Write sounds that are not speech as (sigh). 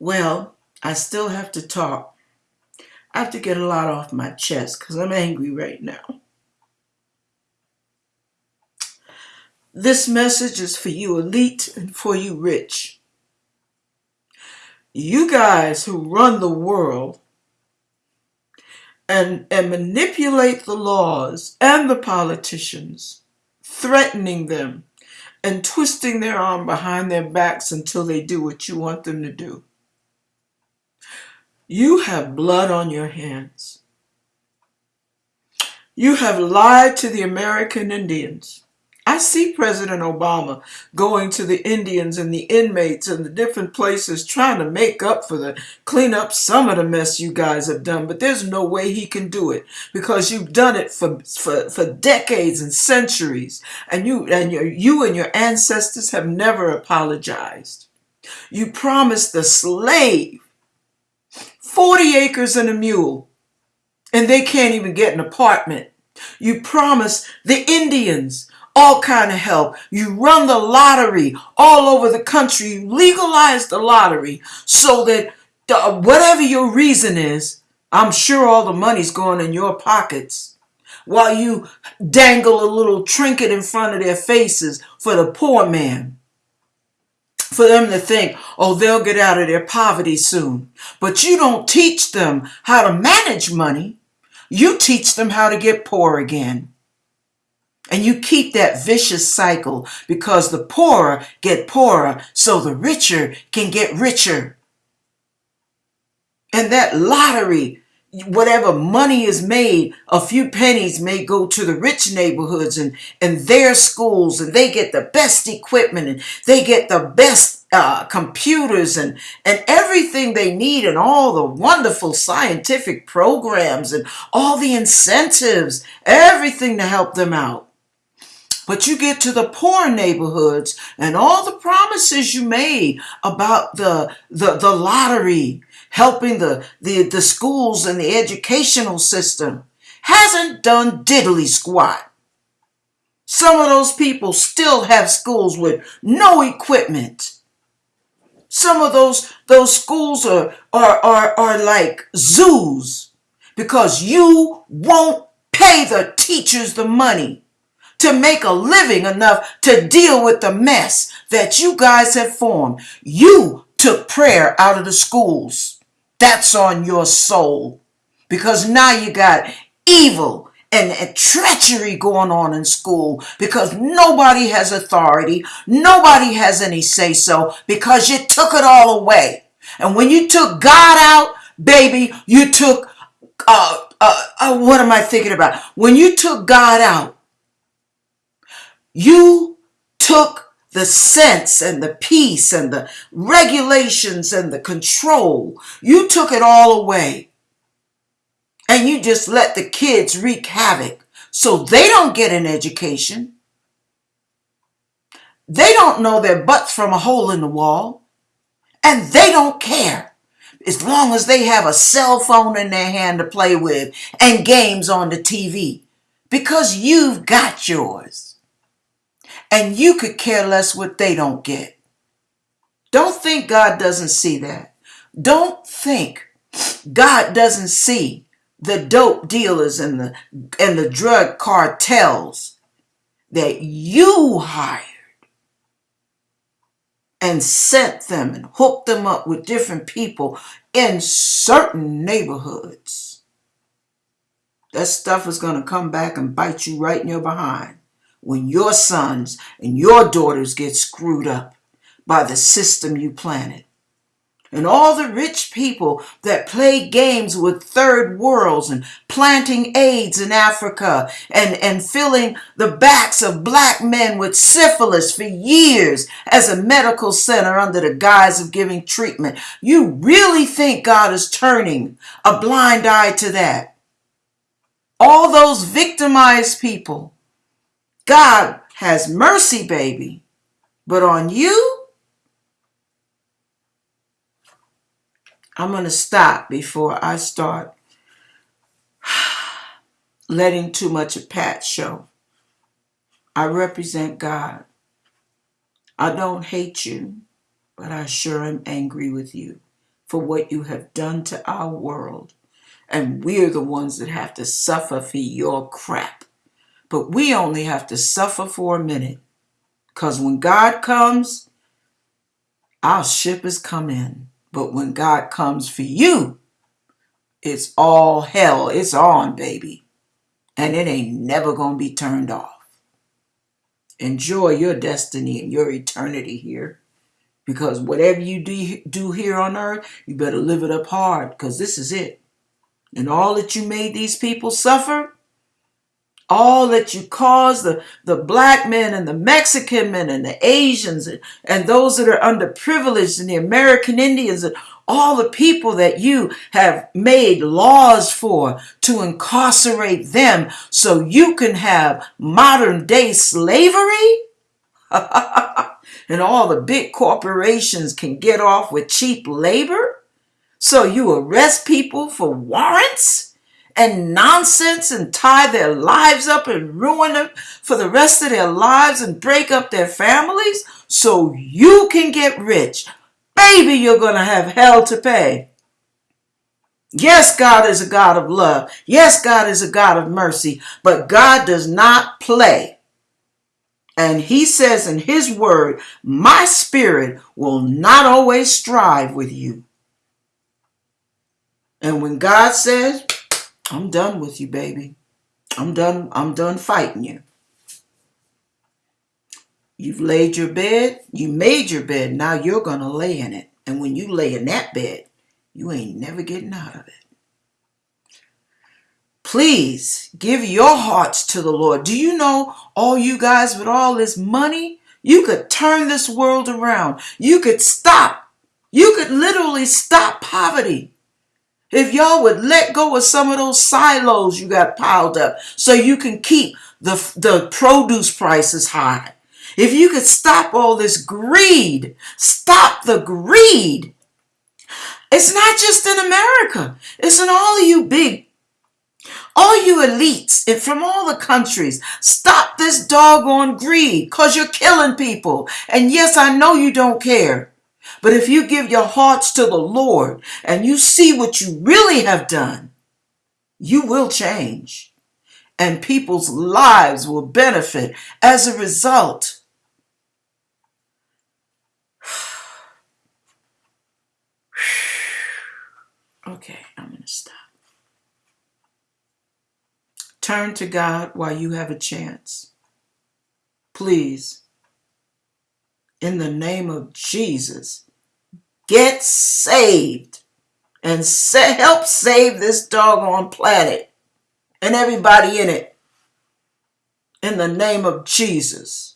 Well, I still have to talk. I have to get a lot off my chest because I'm angry right now. This message is for you elite and for you rich. You guys who run the world and, and manipulate the laws and the politicians, threatening them and twisting their arm behind their backs until they do what you want them to do. You have blood on your hands. You have lied to the American Indians. I see President Obama going to the Indians and the inmates and the different places trying to make up for the clean up some of the mess you guys have done, but there's no way he can do it because you've done it for for, for decades and centuries, and you and your you and your ancestors have never apologized. You promised the slave 40 acres and a mule, and they can't even get an apartment. You promise the Indians all kind of help. You run the lottery all over the country. You legalize the lottery so that the, whatever your reason is, I'm sure all the money's going in your pockets. While you dangle a little trinket in front of their faces for the poor man. For them to think, oh, they'll get out of their poverty soon. But you don't teach them how to manage money. You teach them how to get poor again. And you keep that vicious cycle because the poorer get poorer so the richer can get richer. And that lottery, whatever money is made, a few pennies may go to the rich neighborhoods and, and their schools and they get the best equipment and they get the best uh, computers and, and everything they need and all the wonderful scientific programs and all the incentives, everything to help them out. But you get to the poor neighborhoods and all the promises you made about the, the, the lottery, helping the, the, the schools and the educational system, hasn't done diddly squat. Some of those people still have schools with no equipment. Some of those, those schools are, are, are, are like zoos because you won't pay the teachers the money to make a living enough to deal with the mess that you guys have formed. You took prayer out of the schools. That's on your soul. Because now you got evil and, and, treachery going on in school because nobody has authority. Nobody has any say so because you took it all away. And when you took God out, baby, you took, uh, uh, uh, what am I thinking about? When you took God out, you took the sense and the peace and the regulations and the control. You took it all away. And you just let the kids wreak havoc so they don't get an education. They don't know their butts from a hole in the wall. And they don't care as long as they have a cell phone in their hand to play with and games on the TV because you've got yours and you could care less what they don't get. Don't think God doesn't see that. Don't think God doesn't see the dope dealers and the and the drug cartels that you hired and sent them and hooked them up with different people in certain neighborhoods. That stuff is going to come back and bite you right in your behind when your sons and your daughters get screwed up by the system you planted. And all the rich people that play games with third worlds and planting AIDS in Africa and, and filling the backs of black men with syphilis for years as a medical center under the guise of giving treatment. You really think God is turning a blind eye to that? All those victimized people God has mercy, baby. But on you, I'm going to stop before I start (sighs) letting too much of Pat show. I represent God. I don't hate you, but I sure am angry with you. for what you have done to our world. And we're the ones that have to suffer for your crap. But we only have to suffer for a minute. Because when God comes, our ship has come in. But when God comes for you, it's all hell. It's on, baby. And it ain't never going to be turned off. Enjoy your destiny and your eternity here. Because whatever you do here on earth, you better live it up hard because this is it. And all that you made these people suffer, all that you cause the, the black men and the Mexican men and the Asians and, and those that are underprivileged and the American Indians and all the people that you have made laws for to incarcerate them so you can have modern day slavery? (laughs) and all the big corporations can get off with cheap labor? So you arrest people for warrants? And nonsense and tie their lives up and ruin them for the rest of their lives and break up their families so you can get rich. Baby, you're going to have hell to pay. Yes, God is a God of love. Yes, God is a God of mercy, but God does not play. And he says in his word, my spirit will not always strive with you. And when God says, I'm done with you, baby. I'm done. I'm done fighting you. You've laid your bed. You made your bed. Now you're going to lay in it. And when you lay in that bed, you ain't never getting out of it. Please give your hearts to the Lord. Do you know all you guys with all this money? You could turn this world around. You could stop. You could literally stop poverty. If y'all would let go of some of those silos you got piled up so you can keep the, the produce prices high. If you could stop all this greed, stop the greed. It's not just in America. It's in all of you big, all you elites and from all the countries. Stop this doggone greed because you're killing people. And yes, I know you don't care. But if you give your hearts to the Lord and you see what you really have done, you will change. And people's lives will benefit as a result. (sighs) Okay, I'm going to stop. Turn to God while you have a chance. Please, in the name of Jesus, Get saved and sa- help save this doggone planet and everybody in it in the name of Jesus.